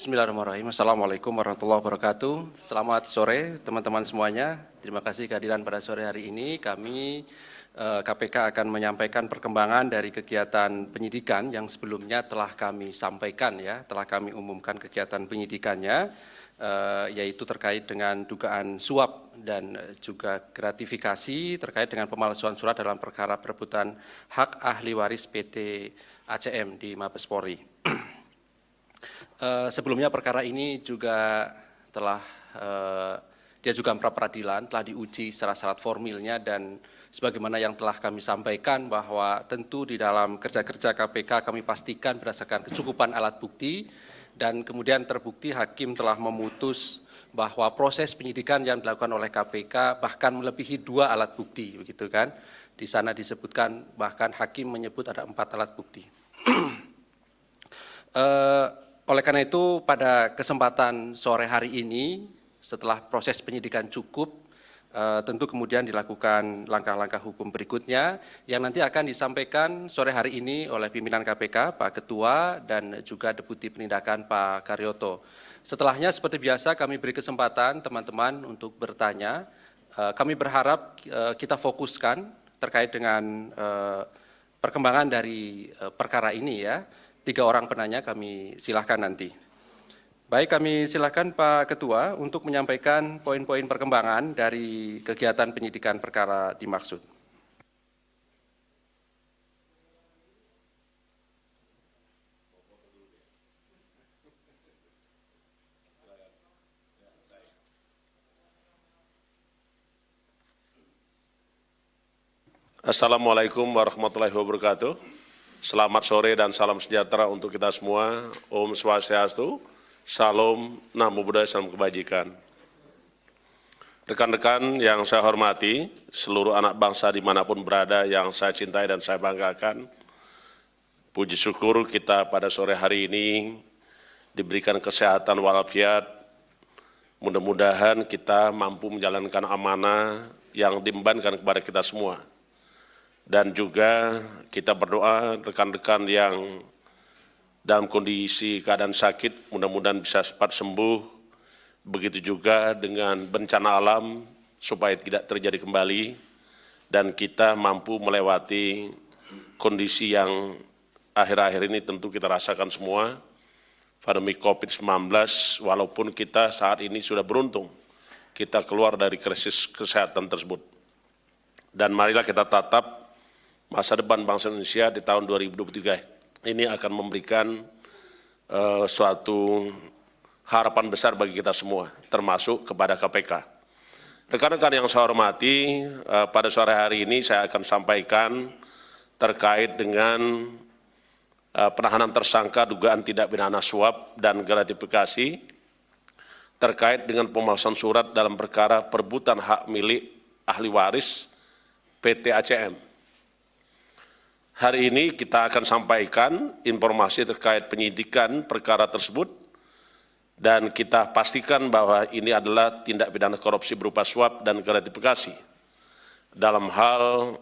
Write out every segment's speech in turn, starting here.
Bismillahirrahmanirrahim. Assalamualaikum warahmatullahi wabarakatuh. Selamat sore teman-teman semuanya. Terima kasih kehadiran pada sore hari ini. Kami KPK eh, akan menyampaikan perkembangan dari kegiatan penyidikan yang sebelumnya telah kami sampaikan ya, telah kami umumkan kegiatan penyidikannya eh, yaitu terkait dengan dugaan suap dan juga gratifikasi terkait dengan pemalsuan surat dalam perkara perebutan hak ahli waris PT ACM di Mabes Polri. Uh, sebelumnya perkara ini juga telah uh, dia juga pra peradilan telah diuji secara syarat formilnya dan sebagaimana yang telah kami sampaikan bahwa tentu di dalam kerja-kerja KPK kami pastikan berdasarkan kecukupan alat bukti dan kemudian terbukti hakim telah memutus bahwa proses penyidikan yang dilakukan oleh KPK bahkan melebihi dua alat bukti begitu kan? Di sana disebutkan bahkan hakim menyebut ada empat alat bukti. Uh, oleh karena itu pada kesempatan sore hari ini setelah proses penyidikan cukup eh, tentu kemudian dilakukan langkah-langkah hukum berikutnya yang nanti akan disampaikan sore hari ini oleh pimpinan KPK Pak Ketua dan juga Deputi Penindakan Pak Karyoto. Setelahnya seperti biasa kami beri kesempatan teman-teman untuk bertanya. Eh, kami berharap eh, kita fokuskan terkait dengan perkembangan dari perkara ini ya tiga orang penanya kami silahkan nanti. Baik, kami silahkan Pak Ketua untuk menyampaikan poin-poin perkembangan dari kegiatan penyidikan perkara dimaksud. Assalamualaikum warahmatullahi wabarakatuh. Selamat sore dan salam sejahtera untuk kita semua. Om Swastiastu, Salam, Namo Buddhaya, Salam Kebajikan. Rekan-rekan yang saya hormati, seluruh anak bangsa di mana pun berada yang saya cintai dan saya banggakan, puji syukur kita pada sore hari ini diberikan kesehatan walafiat, mudah-mudahan kita mampu menjalankan amanah yang diembankan kepada kita semua dan juga kita berdoa rekan-rekan yang dalam kondisi keadaan sakit mudah-mudahan bisa cepat sembuh. Begitu juga dengan bencana alam supaya tidak terjadi kembali. Dan kita mampu melewati kondisi yang akhir-akhir ini tentu kita rasakan semua. Pandemi COVID-19 walaupun kita saat ini sudah beruntung kita keluar dari krisis kesehatan tersebut. Dan marilah kita tatap masa depan bangsa Indonesia di tahun 2023 ini akan memberikan uh, suatu harapan besar bagi kita semua, termasuk kepada KPK. Rekan-rekan yang saya hormati, uh, pada sore hari ini saya akan sampaikan terkait dengan uh, penahanan tersangka dugaan tidak pidana suap dan gratifikasi terkait dengan pemalsuan surat dalam perkara perbutan hak milik ahli waris PT ACM. Hari ini kita akan sampaikan informasi terkait penyidikan perkara tersebut dan kita pastikan bahwa ini adalah tindak pidana korupsi berupa suap dan gratifikasi dalam hal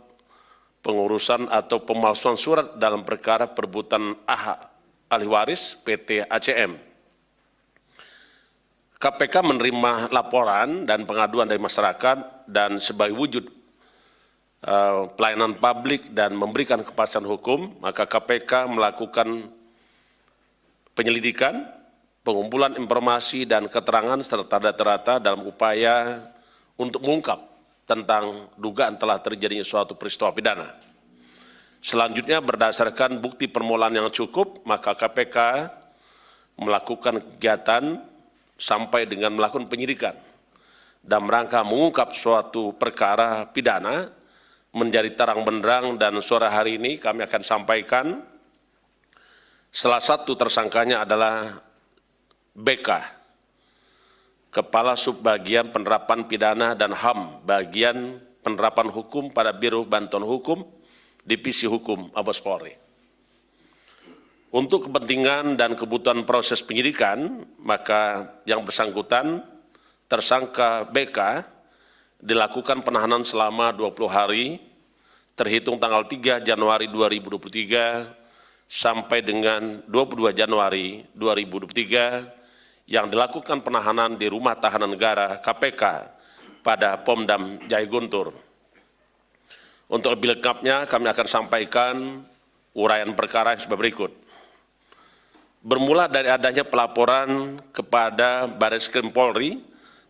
pengurusan atau pemalsuan surat dalam perkara perbutan AHA ahli waris PT ACM. KPK menerima laporan dan pengaduan dari masyarakat dan sebagai wujud pelayanan publik dan memberikan kepastian hukum, maka KPK melakukan penyelidikan, pengumpulan informasi dan keterangan serta data-data dalam upaya untuk mengungkap tentang dugaan telah terjadinya suatu peristiwa pidana. Selanjutnya berdasarkan bukti permulaan yang cukup, maka KPK melakukan kegiatan sampai dengan melakukan penyidikan dan rangka mengungkap suatu perkara pidana menjadi terang benderang dan sore hari ini kami akan sampaikan salah satu tersangkanya adalah BK, Kepala Subbagian Penerapan Pidana dan HAM, bagian penerapan hukum pada Biro Bantuan Hukum, Divisi Hukum Mabes Polri. Untuk kepentingan dan kebutuhan proses penyidikan, maka yang bersangkutan tersangka BK dilakukan penahanan selama 20 hari terhitung tanggal 3 Januari 2023 sampai dengan 22 Januari 2023 yang dilakukan penahanan di Rumah Tahanan Negara KPK pada Pomdam Jaya Guntur. Untuk lebih lengkapnya kami akan sampaikan uraian perkara yang sebagai berikut. Bermula dari adanya pelaporan kepada Baris Krim Polri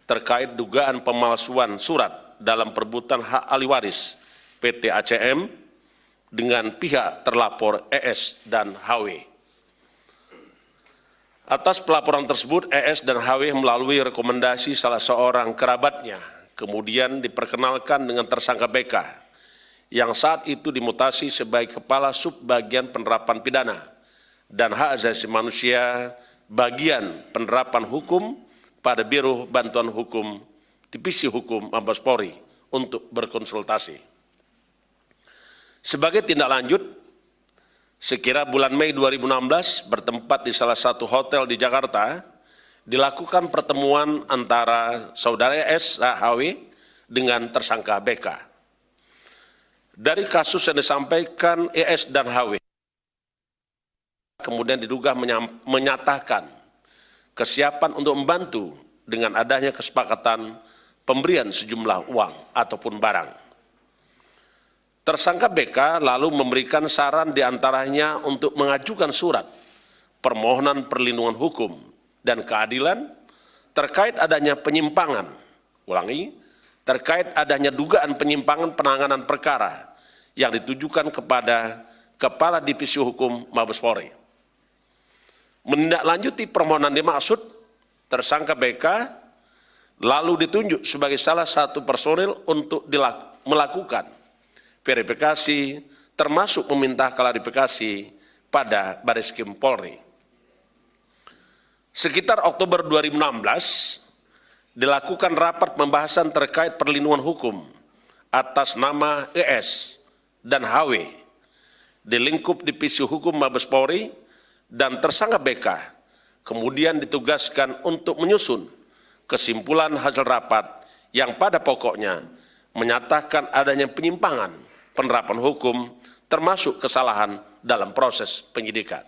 terkait dugaan pemalsuan surat dalam perebutan hak ahli waris PT ACM dengan pihak terlapor ES dan HW. Atas pelaporan tersebut, ES dan HW melalui rekomendasi salah seorang kerabatnya, kemudian diperkenalkan dengan tersangka BK, yang saat itu dimutasi sebagai Kepala Subbagian Penerapan Pidana dan Hak Asasi Manusia bagian penerapan hukum pada Biro Bantuan Hukum Divisi Hukum Mabes Polri untuk berkonsultasi. Sebagai tindak lanjut, Sekira bulan Mei 2016 bertempat di salah satu hotel di Jakarta, dilakukan pertemuan antara saudara S. HW dengan tersangka BK. Dari kasus yang disampaikan ES dan HW, kemudian diduga menyatakan kesiapan untuk membantu dengan adanya kesepakatan pemberian sejumlah uang ataupun barang. Tersangka BK lalu memberikan saran di antaranya untuk mengajukan surat permohonan perlindungan hukum dan keadilan terkait adanya penyimpangan, ulangi, terkait adanya dugaan penyimpangan penanganan perkara yang ditujukan kepada Kepala Divisi Hukum Mabes Polri. Menindaklanjuti permohonan dimaksud, tersangka BK lalu ditunjuk sebagai salah satu personil untuk melakukan verifikasi, termasuk meminta klarifikasi pada Baris Kim Polri. Sekitar Oktober 2016, dilakukan rapat pembahasan terkait perlindungan hukum atas nama ES dan HW di lingkup Divisi Hukum Mabes Polri dan tersangka BK kemudian ditugaskan untuk menyusun kesimpulan hasil rapat yang pada pokoknya menyatakan adanya penyimpangan penerapan hukum, termasuk kesalahan dalam proses penyidikan.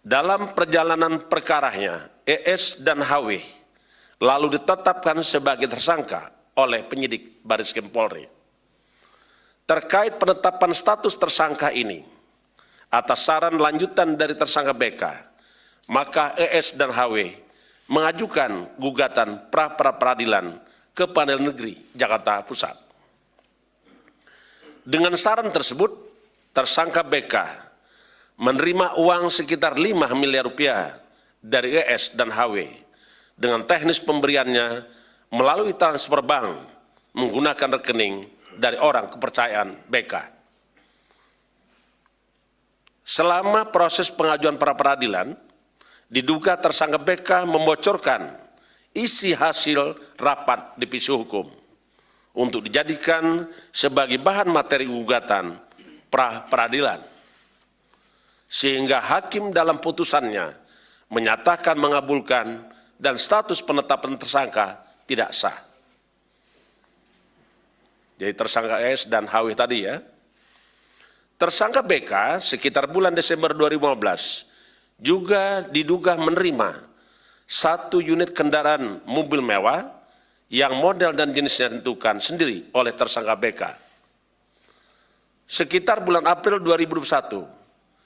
Dalam perjalanan perkaranya, ES dan HW lalu ditetapkan sebagai tersangka oleh penyidik Baris Krim Polri. Terkait penetapan status tersangka ini, atas saran lanjutan dari tersangka BK, maka ES dan HW mengajukan gugatan pra-peradilan ke Pengadilan Negeri Jakarta Pusat. Dengan saran tersebut, tersangka BK menerima uang sekitar 5 miliar rupiah dari ES dan HW dengan teknis pemberiannya melalui transfer bank menggunakan rekening dari orang kepercayaan BK. Selama proses pengajuan pra peradilan, diduga tersangka BK membocorkan isi hasil rapat divisi hukum untuk dijadikan sebagai bahan materi gugatan pra peradilan. Sehingga hakim dalam putusannya menyatakan mengabulkan dan status penetapan tersangka tidak sah. Jadi tersangka S dan HW tadi ya. Tersangka BK sekitar bulan Desember 2015 juga diduga menerima satu unit kendaraan mobil mewah yang model dan jenisnya ditentukan sendiri oleh tersangka BK. Sekitar bulan April 2021,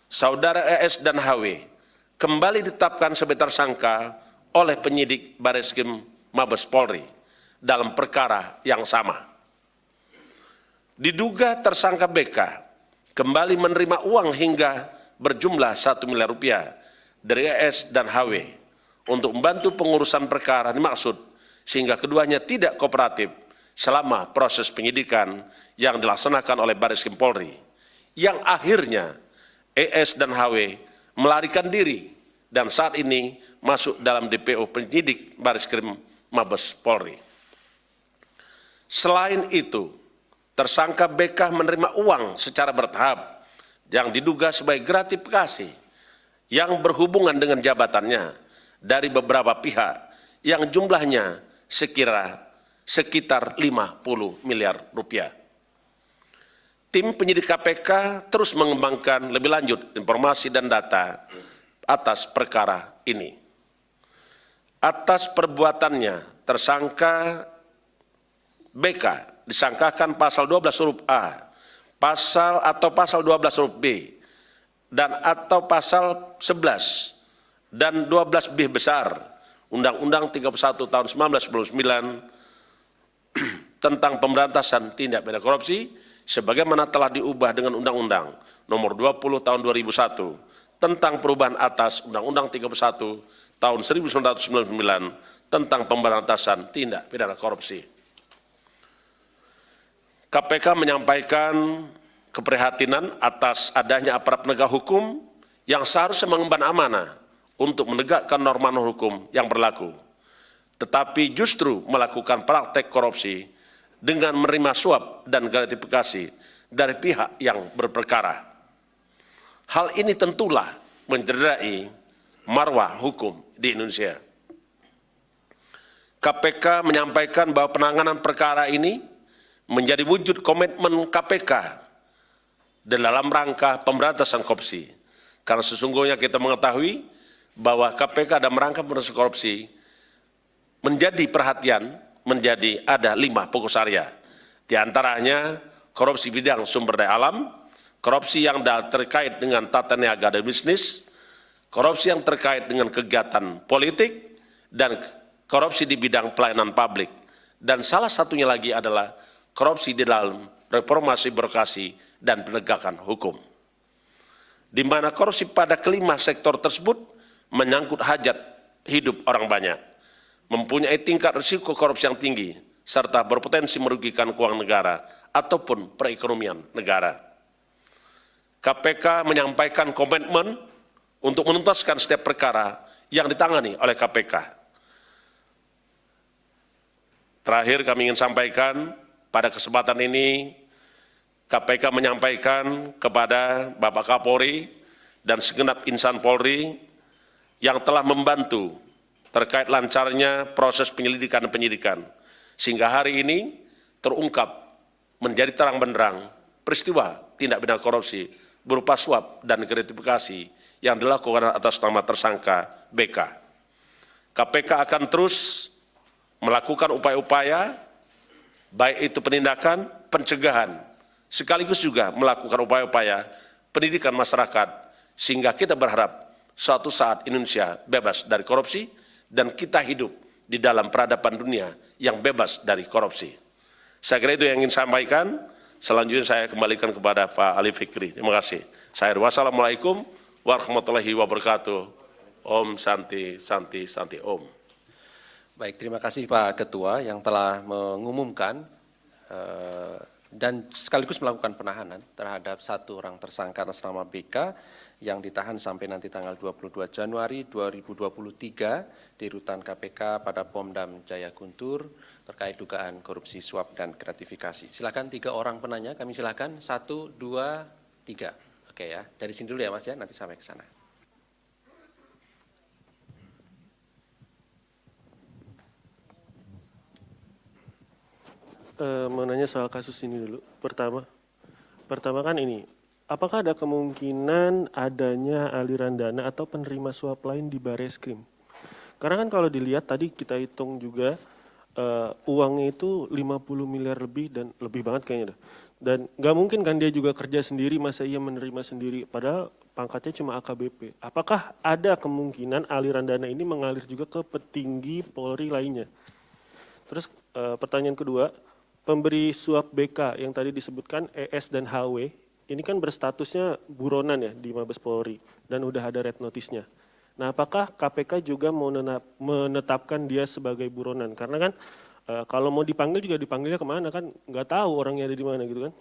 saudara ES dan HW kembali ditetapkan sebagai tersangka oleh penyidik Bareskrim Mabes Polri dalam perkara yang sama. Diduga tersangka BK kembali menerima uang hingga berjumlah 1 miliar rupiah dari ES dan HW untuk membantu pengurusan perkara dimaksud sehingga keduanya tidak kooperatif selama proses penyidikan yang dilaksanakan oleh Baris Krim Polri, yang akhirnya ES dan HW melarikan diri dan saat ini masuk dalam DPO penyidik Baris Krim Mabes Polri. Selain itu, tersangka BK menerima uang secara bertahap yang diduga sebagai gratifikasi yang berhubungan dengan jabatannya dari beberapa pihak yang jumlahnya sekira sekitar 50 miliar rupiah. Tim penyidik KPK terus mengembangkan lebih lanjut informasi dan data atas perkara ini. atas perbuatannya tersangka BK disangkakan pasal 12 huruf A, pasal atau pasal 12 huruf B, dan atau pasal 11 dan 12 B besar Undang-Undang 31 tahun 1999 tentang pemberantasan tindak pidana korupsi sebagaimana telah diubah dengan Undang-Undang nomor 20 tahun 2001 tentang perubahan atas Undang-Undang 31 tahun 1999 tentang pemberantasan tindak pidana korupsi. KPK menyampaikan keprihatinan atas adanya aparat penegak hukum yang seharusnya mengemban amanah untuk menegakkan norma hukum yang berlaku, tetapi justru melakukan praktek korupsi dengan menerima suap dan gratifikasi dari pihak yang berperkara. Hal ini tentulah mencederai marwah hukum di Indonesia. KPK menyampaikan bahwa penanganan perkara ini menjadi wujud komitmen KPK dalam rangka pemberantasan korupsi. Karena sesungguhnya kita mengetahui bahwa KPK dalam rangka pemberantasan korupsi menjadi perhatian, menjadi ada lima fokus area. Di antaranya korupsi bidang sumber daya alam, korupsi yang terkait dengan tata niaga dan bisnis, korupsi yang terkait dengan kegiatan politik, dan korupsi di bidang pelayanan publik. Dan salah satunya lagi adalah korupsi di dalam reformasi birokrasi dan penegakan hukum. Di mana korupsi pada kelima sektor tersebut menyangkut hajat hidup orang banyak, mempunyai tingkat risiko korupsi yang tinggi, serta berpotensi merugikan keuangan negara ataupun perekonomian negara. KPK menyampaikan komitmen untuk menuntaskan setiap perkara yang ditangani oleh KPK. Terakhir kami ingin sampaikan pada kesempatan ini, KPK menyampaikan kepada Bapak Kapolri dan segenap insan Polri yang telah membantu terkait lancarnya proses penyelidikan dan penyidikan, sehingga hari ini terungkap menjadi terang benderang peristiwa tindak pidana korupsi berupa suap dan gratifikasi yang dilakukan atas nama tersangka BK. KPK akan terus melakukan upaya-upaya baik itu penindakan, pencegahan, sekaligus juga melakukan upaya-upaya pendidikan masyarakat, sehingga kita berharap suatu saat Indonesia bebas dari korupsi, dan kita hidup di dalam peradaban dunia yang bebas dari korupsi. Saya kira itu yang ingin sampaikan, selanjutnya saya kembalikan kepada Pak Ali Fikri. Terima kasih. Saya wassalamualaikum warahmatullahi wabarakatuh. Om Santi, Santi, Santi, Om. Baik, terima kasih Pak Ketua yang telah mengumumkan uh, dan sekaligus melakukan penahanan terhadap satu orang tersangka atas nama BK yang ditahan sampai nanti tanggal 22 Januari 2023 di rutan KPK pada Pomdam Jaya Guntur terkait dugaan korupsi suap dan gratifikasi. Silakan tiga orang penanya, kami silakan satu, dua, tiga. Oke ya, dari sini dulu ya Mas ya, nanti sampai ke sana. Uh, menanya soal kasus ini dulu. Pertama, pertama kan ini, apakah ada kemungkinan adanya aliran dana atau penerima suap lain di Bareskrim? Karena kan kalau dilihat tadi kita hitung juga uh, uangnya itu 50 miliar lebih dan lebih banget kayaknya dah. Dan nggak mungkin kan dia juga kerja sendiri, masa ia menerima sendiri, padahal pangkatnya cuma AKBP. Apakah ada kemungkinan aliran dana ini mengalir juga ke petinggi Polri lainnya? Terus uh, pertanyaan kedua, pemberi suap BK yang tadi disebutkan ES dan HW, ini kan berstatusnya buronan ya di Mabes Polri dan udah ada red notice-nya. Nah, apakah KPK juga mau menetapkan dia sebagai buronan? Karena kan e, kalau mau dipanggil juga dipanggilnya ke mana kan nggak tahu orangnya ada di mana gitu kan.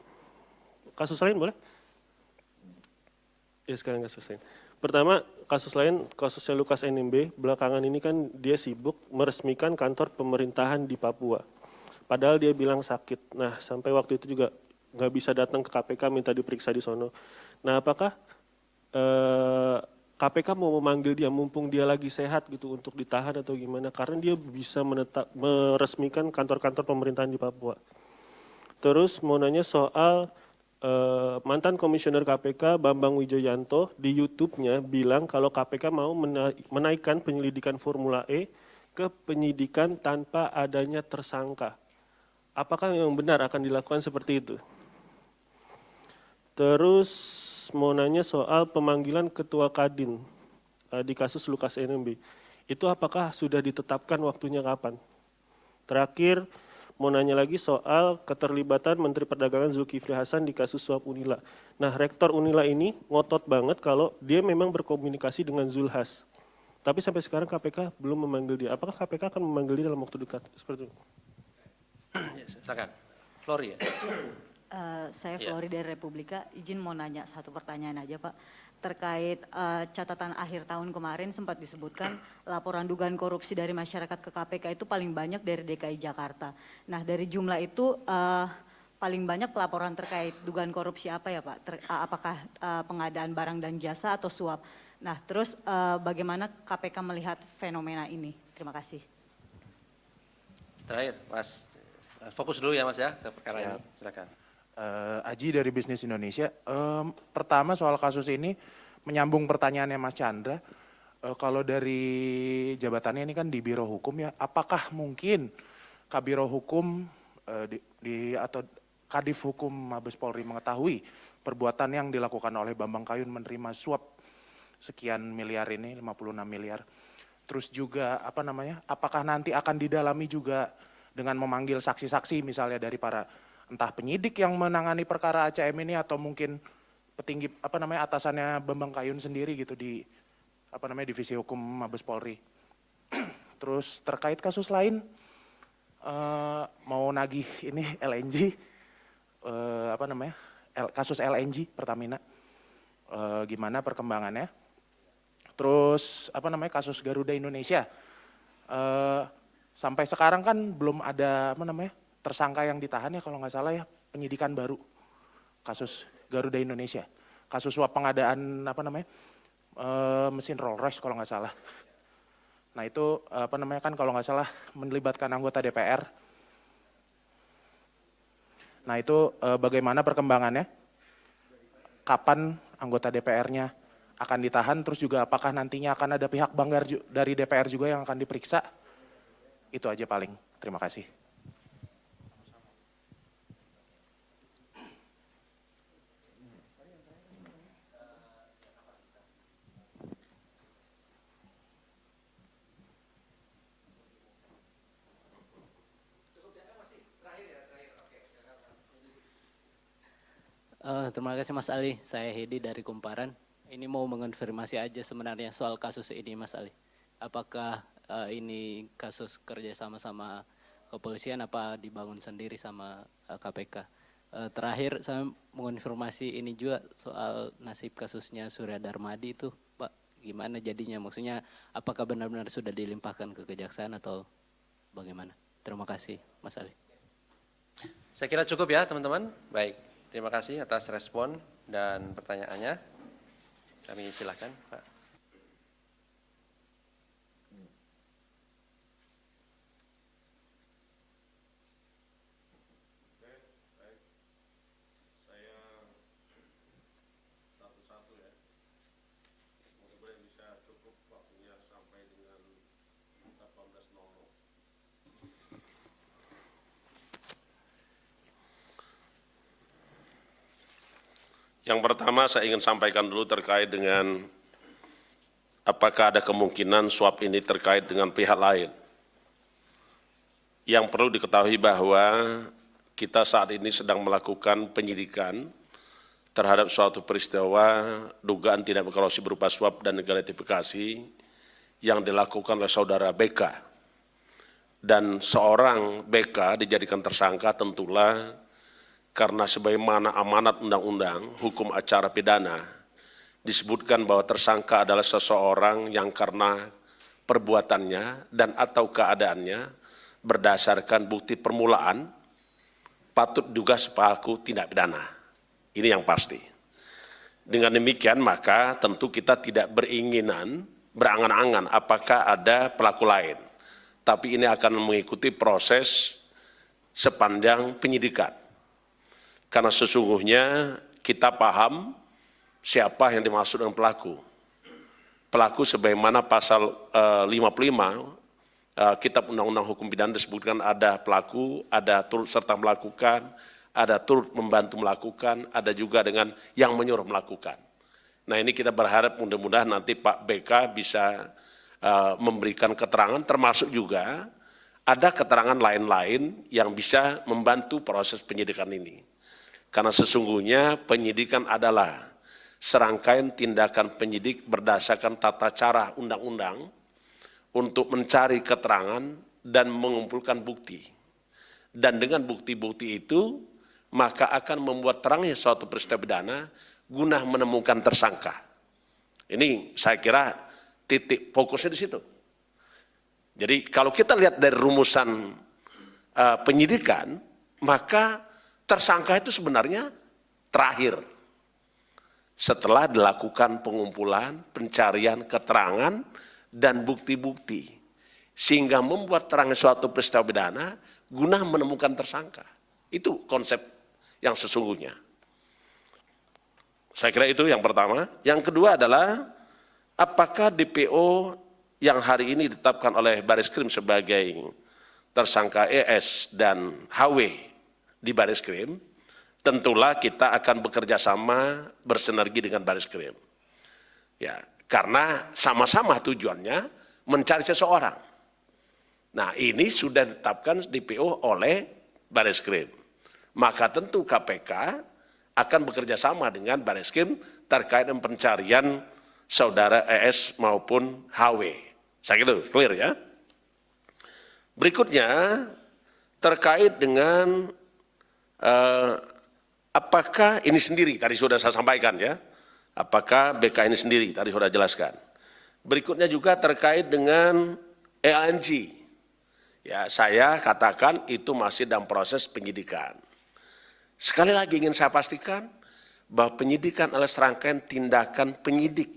Kasus lain boleh? Ya sekarang kasus lain. Pertama, kasus lain, kasusnya Lukas NMB, belakangan ini kan dia sibuk meresmikan kantor pemerintahan di Papua Padahal dia bilang sakit. Nah, sampai waktu itu juga nggak bisa datang ke KPK minta diperiksa di sono. Nah, apakah eh, KPK mau memanggil dia mumpung dia lagi sehat gitu untuk ditahan atau gimana? Karena dia bisa menetap, meresmikan kantor-kantor pemerintahan di Papua. Terus mau nanya soal eh, mantan komisioner KPK Bambang Wijoyanto di YouTube-nya bilang kalau KPK mau menaikkan penyelidikan Formula E ke penyidikan tanpa adanya tersangka. Apakah yang benar akan dilakukan seperti itu? Terus mau nanya soal pemanggilan ketua Kadin uh, di kasus Lukas NMB. Itu apakah sudah ditetapkan waktunya kapan? Terakhir, mau nanya lagi soal keterlibatan Menteri Perdagangan Zulkifli Hasan di kasus suap Unila. Nah, Rektor Unila ini ngotot banget kalau dia memang berkomunikasi dengan Zulhas. Tapi sampai sekarang KPK belum memanggil dia. Apakah KPK akan memanggil dia dalam waktu dekat? Seperti itu. Silakan. Flori ya. Uh, saya Ya. Flori dari Republika, izin mau nanya satu pertanyaan aja Pak. Terkait uh, catatan akhir tahun kemarin sempat disebutkan laporan dugaan korupsi dari masyarakat ke KPK itu paling banyak dari DKI Jakarta. Nah dari jumlah itu uh, paling banyak pelaporan terkait dugaan korupsi apa ya Pak? Ter- uh, apakah uh, pengadaan barang dan jasa atau suap? Nah terus uh, bagaimana KPK melihat fenomena ini? Terima kasih. Terakhir, Mas. Fokus dulu ya Mas ya ke perkara ini. Silakan. Eh, Aji dari Bisnis Indonesia. Em, pertama soal kasus ini menyambung pertanyaannya Mas Chandra. Eh, kalau dari jabatannya ini kan di Biro Hukum ya, apakah mungkin Kabiro Hukum eh, di, di- atau Kadif Hukum Mabes Polri mengetahui perbuatan yang dilakukan oleh Bambang Kayun menerima suap sekian miliar ini, 56 miliar. Terus juga apa namanya? Apakah nanti akan didalami juga dengan memanggil saksi-saksi misalnya dari para entah penyidik yang menangani perkara ACM ini atau mungkin petinggi apa namanya atasannya Bambang Kayun sendiri gitu di apa namanya divisi hukum Mabes Polri. Terus terkait kasus lain eh, mau nagih ini LNG eh, apa namanya L- kasus LNG Pertamina Eh, gimana perkembangannya? Terus apa namanya kasus Garuda Indonesia Eh, sampai sekarang kan belum ada apa namanya tersangka yang ditahan ya kalau nggak salah ya penyidikan baru. Kasus Garuda Indonesia. Kasus suap pengadaan apa namanya eh, mesin Rolls Royce kalau nggak salah. Nah itu apa namanya kan kalau nggak salah melibatkan anggota DPR nah itu eh, bagaimana perkembangannya? Kapan anggota DPR-nya akan ditahan, terus juga apakah nantinya akan ada pihak banggar dari DPR juga yang akan diperiksa? Itu aja paling. Terima kasih. Eh, terima kasih Mas Ali, saya Hedi dari Kumparan. Ini mau mengonfirmasi aja sebenarnya soal kasus ini Mas Ali. Apakah eh, ini kasus kerja sama sama kepolisian apa dibangun sendiri sama eh, KPK? Eh, terakhir saya mengonfirmasi ini juga soal nasib kasusnya Surya Darmadi itu Pak. Gimana jadinya? Maksudnya apakah benar-benar sudah dilimpahkan ke kejaksaan atau bagaimana? Terima kasih Mas Ali. Saya kira cukup ya teman-teman. Baik, terima kasih atas respon dan pertanyaannya. Kami silakan Pak. Yang pertama saya ingin sampaikan dulu terkait dengan apakah ada kemungkinan suap ini terkait dengan pihak lain. Yang perlu diketahui bahwa kita saat ini sedang melakukan penyidikan terhadap suatu peristiwa dugaan tindak korupsi berupa suap dan gratifikasi yang dilakukan oleh saudara BK. Dan seorang BK dijadikan tersangka tentulah karena sebagaimana amanat undang-undang hukum acara pidana disebutkan bahwa tersangka adalah seseorang yang karena perbuatannya dan atau keadaannya berdasarkan bukti permulaan patut juga sepelaku tindak pidana. Ini yang pasti. Dengan demikian maka tentu kita tidak beringinan, berangan-angan apakah ada pelaku lain. Tapi ini akan mengikuti proses sepanjang penyidikan. Karena sesungguhnya kita paham siapa yang dimaksud dengan pelaku. Pelaku sebagaimana pasal eh, 55 uh, kitab undang-undang hukum pidana disebutkan ada pelaku, ada turut serta melakukan, ada turut membantu melakukan, ada juga dengan yang menyuruh melakukan. Nah ini kita berharap mudah-mudahan nanti Pak BK bisa uh, memberikan keterangan termasuk juga ada keterangan lain-lain yang bisa membantu proses penyidikan ini. Karena sesungguhnya penyidikan adalah serangkaian tindakan penyidik berdasarkan tata cara undang-undang untuk mencari keterangan dan mengumpulkan bukti. Dan dengan bukti-bukti itu, maka akan membuat terangnya suatu peristiwa pidana guna menemukan tersangka. Ini saya kira titik fokusnya di situ. Jadi kalau kita lihat dari rumusan uh, penyidikan, maka tersangka itu sebenarnya terakhir setelah dilakukan pengumpulan, pencarian keterangan, dan bukti-bukti. Sehingga membuat terang suatu peristiwa pidana guna menemukan tersangka. Itu konsep yang sesungguhnya. Saya kira itu yang pertama. Yang kedua adalah apakah DPO yang hari ini ditetapkan oleh Baris Krim sebagai tersangka ES dan HW di Baris Krim tentulah kita akan bekerja sama bersinergi dengan baris krim. Ya, karena sama-sama tujuannya mencari seseorang. Nah ini sudah ditetapkan DPO oleh baris krim. Maka tentu KPK akan bekerja sama dengan baris krim terkait dengan pencarian saudara ES maupun HW. Saya kira clear ya. Berikutnya terkait dengan uh, Apakah ini sendiri, tadi sudah saya sampaikan ya, apakah BK ini sendiri, tadi sudah jelaskan. Berikutnya juga terkait dengan ELNG. Ya, saya katakan itu masih dalam proses penyidikan. Sekali lagi ingin saya pastikan bahwa penyidikan adalah serangkaian tindakan penyidik.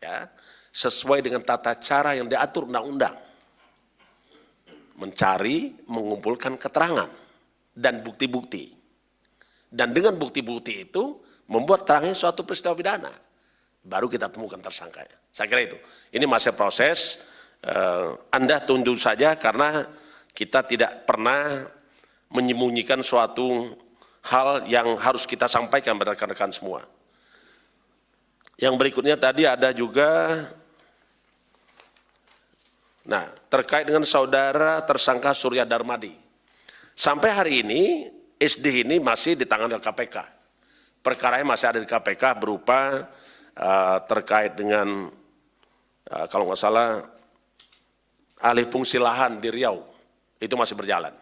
Ya, sesuai dengan tata cara yang diatur undang-undang. Mencari, mengumpulkan keterangan dan bukti-bukti dan dengan bukti-bukti itu membuat terangnya suatu peristiwa pidana. Baru kita temukan tersangkanya. Saya kira itu. Ini masih proses, eh, Anda tunduk saja karena kita tidak pernah menyembunyikan suatu hal yang harus kita sampaikan pada rekan-rekan semua. Yang berikutnya tadi ada juga, nah terkait dengan saudara tersangka Surya Darmadi. Sampai hari ini SD ini masih ditangani oleh KPK. Perkaranya masih ada di KPK berupa uh, terkait dengan uh, kalau nggak salah alih fungsi lahan di Riau itu masih berjalan.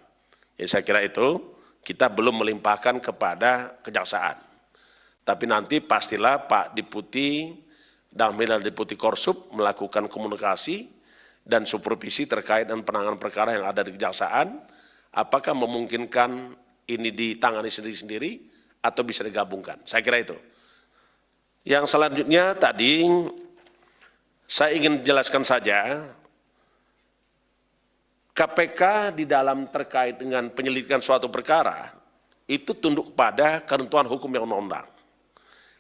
Jadi saya kira itu kita belum melimpahkan kepada kejaksaan. Tapi nanti pastilah Pak Diputi dan Milal Diputi Korsup melakukan komunikasi dan supervisi terkait dengan penanganan perkara yang ada di kejaksaan, apakah memungkinkan ini ditangani sendiri-sendiri atau bisa digabungkan. Saya kira itu. Yang selanjutnya tadi saya ingin jelaskan saja KPK di dalam terkait dengan penyelidikan suatu perkara itu tunduk pada ketentuan hukum yang undang-undang.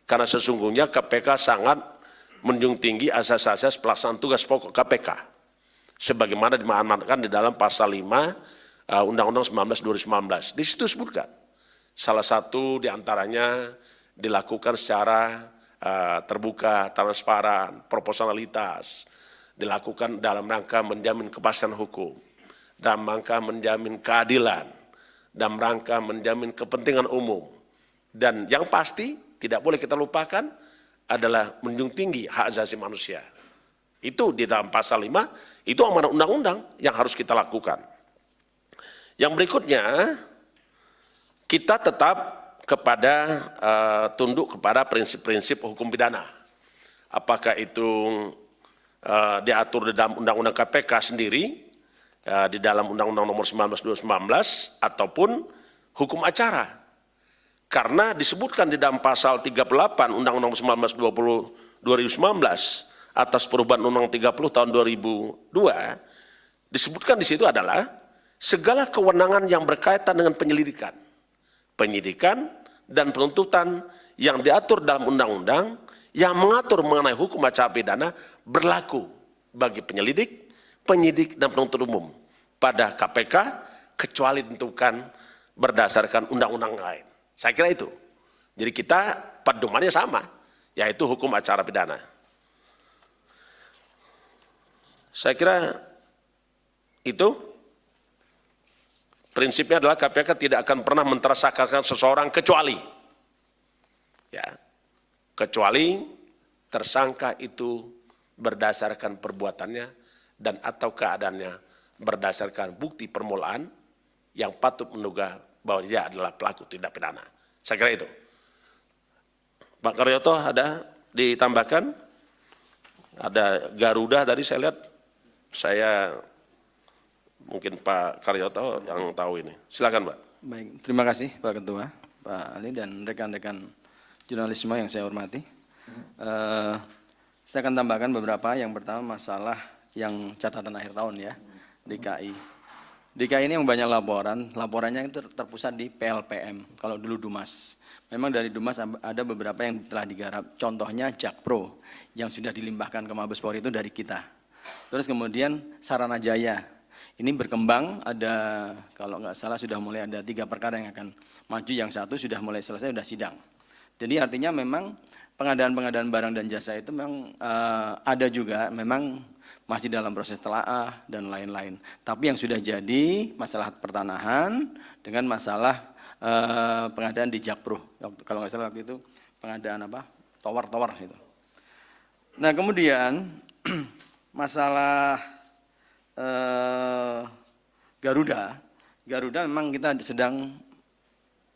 Karena sesungguhnya KPK sangat menjunjung tinggi asas-asas pelaksanaan tugas pokok KPK. Sebagaimana dimahamatkan di dalam pasal 5 Uh, Undang-Undang 19 2019. Di situ sebutkan salah satu di antaranya dilakukan secara uh, terbuka, transparan, proporsionalitas, dilakukan dalam rangka menjamin kepastian hukum, dalam rangka menjamin keadilan, dalam rangka menjamin kepentingan umum. Dan yang pasti tidak boleh kita lupakan adalah menjunjung tinggi hak asasi manusia. Itu di dalam pasal 5, itu amanah undang-undang yang harus kita lakukan. Yang berikutnya, kita tetap kepada uh, tunduk kepada prinsip-prinsip hukum pidana. Apakah itu uh, diatur di dalam Undang-Undang KPK sendiri, uh, di dalam Undang-Undang nomor 19 2019, ataupun hukum acara. Karena disebutkan di dalam pasal 38 Undang-Undang 19 20, 2019 atas perubahan Undang-Undang 30 tahun 2002, disebutkan di situ adalah segala kewenangan yang berkaitan dengan penyelidikan, penyidikan dan penuntutan yang diatur dalam undang-undang yang mengatur mengenai hukum acara pidana berlaku bagi penyelidik, penyidik dan penuntut umum pada KPK kecuali ditentukan berdasarkan undang-undang lain. Saya kira itu. Jadi kita pedomannya sama, yaitu hukum acara pidana. Saya kira itu prinsipnya adalah KPK tidak akan pernah mentersangkakan seseorang kecuali ya kecuali tersangka itu berdasarkan perbuatannya dan atau keadaannya berdasarkan bukti permulaan yang patut menduga bahwa dia adalah pelaku tindak pidana. Saya kira itu. Pak Karyoto ada ditambahkan? Ada Garuda tadi saya lihat, saya mungkin Pak Karyoto yang tahu ini. Silakan Pak. Baik, terima kasih Pak Ketua, Pak Ali dan rekan-rekan jurnalisme yang saya hormati. Uh, saya akan tambahkan beberapa. Yang pertama masalah yang catatan akhir tahun ya, DKI. DKI ini yang banyak laporan, laporannya itu terpusat di PLPM, kalau dulu Dumas. Memang dari Dumas ada beberapa yang telah digarap, contohnya Jakpro yang sudah dilimpahkan ke Mabes Polri itu dari kita. Terus kemudian Sarana Jaya, ini berkembang, ada kalau nggak salah sudah mulai ada tiga perkara yang akan maju, yang satu sudah mulai selesai, sudah sidang. Jadi artinya memang pengadaan-pengadaan barang dan jasa itu memang uh, ada juga, memang masih dalam proses telaah dan lain-lain. Tapi yang sudah jadi masalah pertanahan dengan masalah uh, pengadaan di Jakpro. Kalau nggak salah waktu itu pengadaan apa? Tower-tower itu. Nah kemudian masalah uh, Garuda, Garuda memang kita sedang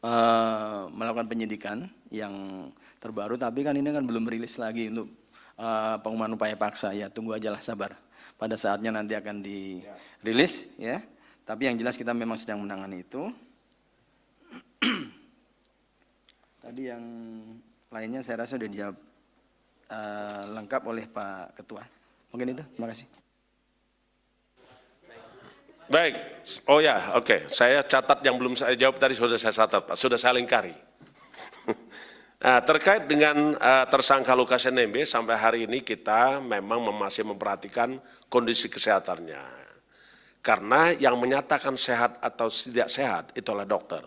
uh, melakukan penyidikan yang terbaru, tapi kan ini kan belum rilis lagi untuk uh, pengumuman upaya paksa. Ya tunggu aja lah sabar. Pada saatnya nanti akan dirilis ya. Tapi yang jelas kita memang sedang menangani itu. Tadi yang lainnya saya rasa sudah dijawab uh, lengkap oleh Pak Ketua. Mungkin itu. Terima kasih. Baik, oh ya, oke. Okay. Saya catat yang belum saya jawab tadi sudah saya catat, sudah saya lingkari. Nah, terkait dengan uh, tersangka Lukas NMB, sampai hari ini kita memang masih memperhatikan kondisi kesehatannya. Karena yang menyatakan sehat atau tidak sehat itulah dokter.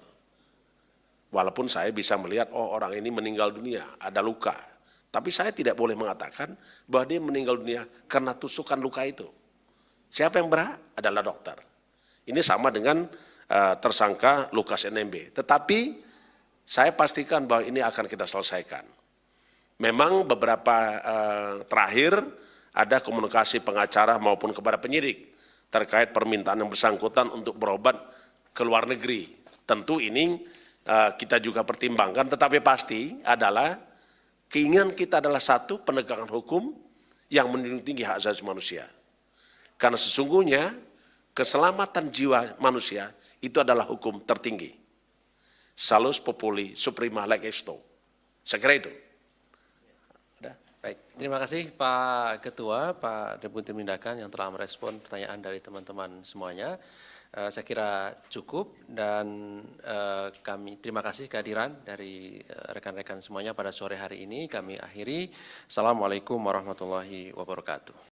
Walaupun saya bisa melihat, oh orang ini meninggal dunia, ada luka. Tapi saya tidak boleh mengatakan bahwa dia meninggal dunia karena tusukan luka itu. Siapa yang berhak? Adalah dokter. Ini sama dengan uh, tersangka Lukas NMB. Tetapi saya pastikan bahwa ini akan kita selesaikan. Memang beberapa eh, terakhir ada komunikasi pengacara maupun kepada penyidik terkait permintaan yang bersangkutan untuk berobat ke luar negeri. Tentu ini eh, kita juga pertimbangkan, tetapi pasti adalah keinginan kita adalah satu penegakan hukum yang menjunjung tinggi hak asasi manusia. Karena sesungguhnya keselamatan jiwa manusia itu adalah hukum tertinggi salus populi suprema leg esto. Saya kira itu. Baik, terima kasih Pak Ketua, Pak Deputi Penindakan yang telah merespon pertanyaan dari teman-teman semuanya. Uh, saya kira cukup dan uh, kami terima kasih kehadiran dari eh, rekan-rekan semuanya pada sore hari ini. Kami akhiri. Assalamualaikum warahmatullahi wabarakatuh.